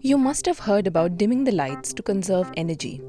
You must have heard about dimming the lights to conserve energy.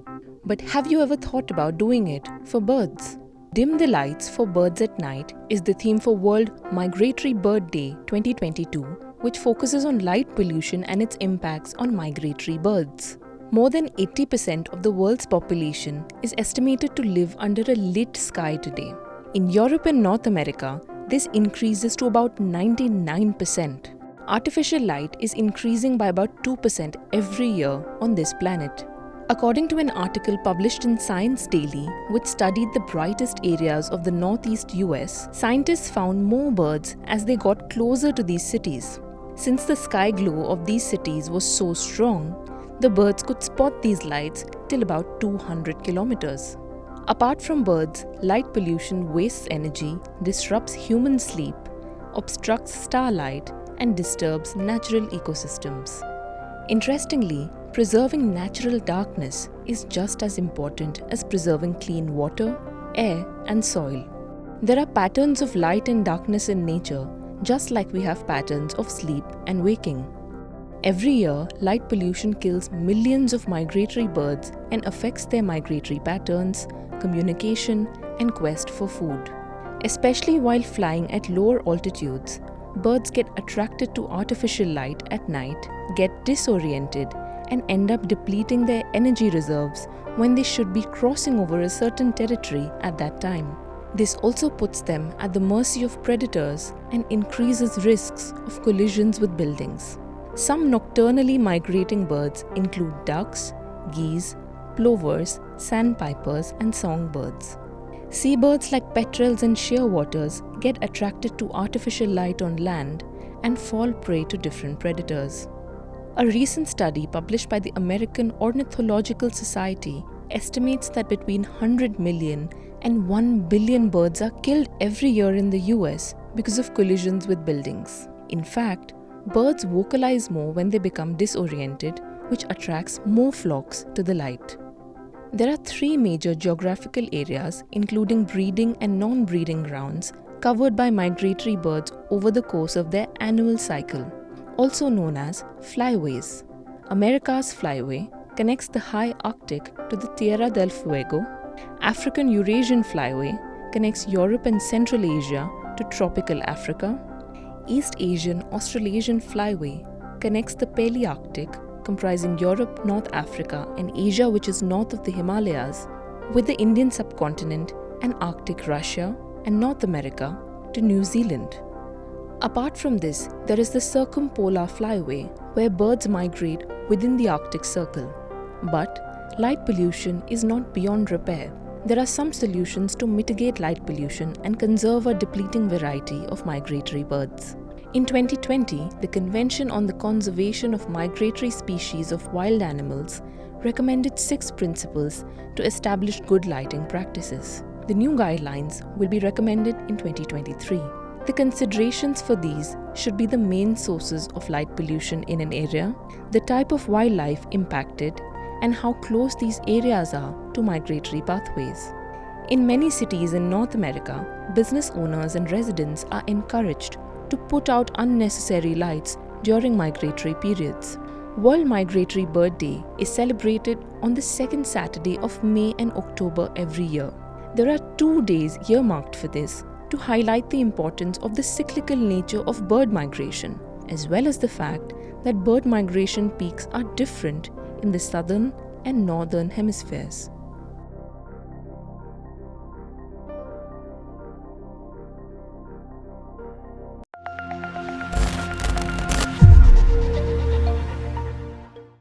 But have you ever thought about doing it for birds? Dim the Lights for Birds at Night is the theme for World Migratory Bird Day 2022, which focuses on light pollution and its impacts on migratory birds. More than 80% of the world's population is estimated to live under a lit sky today. In Europe and North America, this increases to about 99%. Artificial light is increasing by about 2% every year on this planet. According to an article published in Science Daily, which studied the brightest areas of the northeast US, scientists found more birds as they got closer to these cities. Since the sky glow of these cities was so strong, the birds could spot these lights till about 200 kilometers. Apart from birds, light pollution wastes energy, disrupts human sleep, obstructs starlight, and disturbs natural ecosystems. Interestingly, preserving natural darkness is just as important as preserving clean water, air, and soil. There are patterns of light and darkness in nature, just like we have patterns of sleep and waking. Every year, light pollution kills millions of migratory birds and affects their migratory patterns, communication, and quest for food. Especially while flying at lower altitudes, birds get attracted to artificial light at night, get disoriented, and end up depleting their energy reserves when they should be crossing over a certain territory at that time. This also puts them at the mercy of predators and increases risks of collisions with buildings. Some nocturnally migrating birds include ducks, geese, plovers, sandpipers, and songbirds. Seabirds like petrels and shearwaters get attracted to artificial light on land and fall prey to different predators. A recent study published by the American Ornithological Society estimates that between 100 million and 1 billion birds are killed every year in the US because of collisions with buildings. In fact, birds vocalize more when they become disoriented, which attracts more flocks to the light. There are three major geographical areas, including breeding and non breeding grounds, covered by migratory birds over the course of their annual cycle, also known as flyways. America's flyway connects the high Arctic to the Tierra del Fuego. African Eurasian flyway connects Europe and Central Asia to tropical Africa. East Asian Australasian flyway connects the Palearctic comprising Europe, North Africa, and Asia, which is north of the Himalayas, with the Indian subcontinent and Arctic Russia and North America to New Zealand. Apart from this, there is the Circumpolar Flyway, where birds migrate within the Arctic Circle. But light pollution is not beyond repair. There are some solutions to mitigate light pollution and conserve a depleting variety of migratory birds. In 2020, the Convention on the Conservation of Migratory Species of Wild Animals recommended six principles to establish good lighting practices. The new guidelines will be recommended in 2023. The considerations for these should be the main sources of light pollution in an area, the type of wildlife impacted, and how close these areas are to migratory pathways. In many cities in North America, business owners and residents are encouraged to put out unnecessary lights during migratory periods. World Migratory Bird Day is celebrated on the second Saturday of May and October every year. There are two days earmarked for this to highlight the importance of the cyclical nature of bird migration, as well as the fact that bird migration peaks are different in the southern and northern hemispheres.